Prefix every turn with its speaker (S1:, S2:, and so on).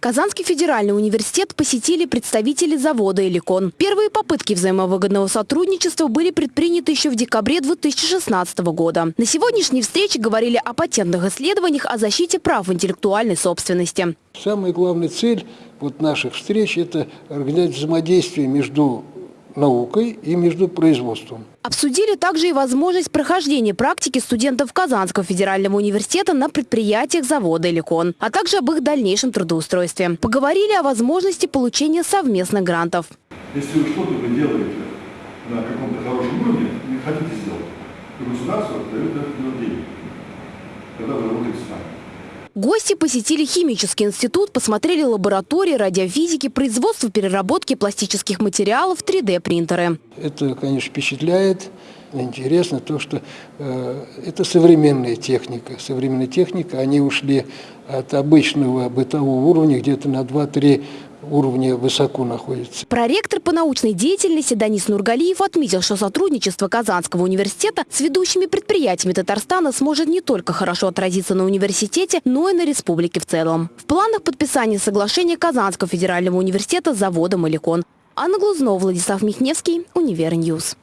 S1: Казанский федеральный университет посетили представители завода «Эликон». Первые попытки взаимовыгодного сотрудничества были предприняты еще в декабре 2016 года. На сегодняшней встрече говорили о патентных исследованиях о защите прав интеллектуальной собственности.
S2: Самая главная цель вот наших встреч – это организовать взаимодействие между наукой и между производством.
S1: Обсудили также и возможность прохождения практики студентов Казанского федерального университета на предприятиях завода «Эликон», а также об их дальнейшем трудоустройстве. Поговорили о возможности получения совместных грантов.
S3: Если вы что-то вы делаете на каком-то хорошем уровне, не хотите сделать, то государство дает на это деньги, когда вы работаете с нами.
S1: Гости посетили химический институт, посмотрели лаборатории радиофизики, производство переработки пластических материалов, 3D-принтеры.
S2: Это, конечно, впечатляет. Интересно то, что э, это современная техника. Современная техника, они ушли от обычного бытового уровня где-то на 2-3 уровня высоко находится.
S1: Проректор по научной деятельности Данис Нургалиев отметил, что сотрудничество Казанского университета с ведущими предприятиями Татарстана сможет не только хорошо отразиться на университете, но и на республике в целом. В планах подписания соглашения Казанского федерального университета с заводом «Эликон». Анна Глузнова, Владислав Михневский, Универ News.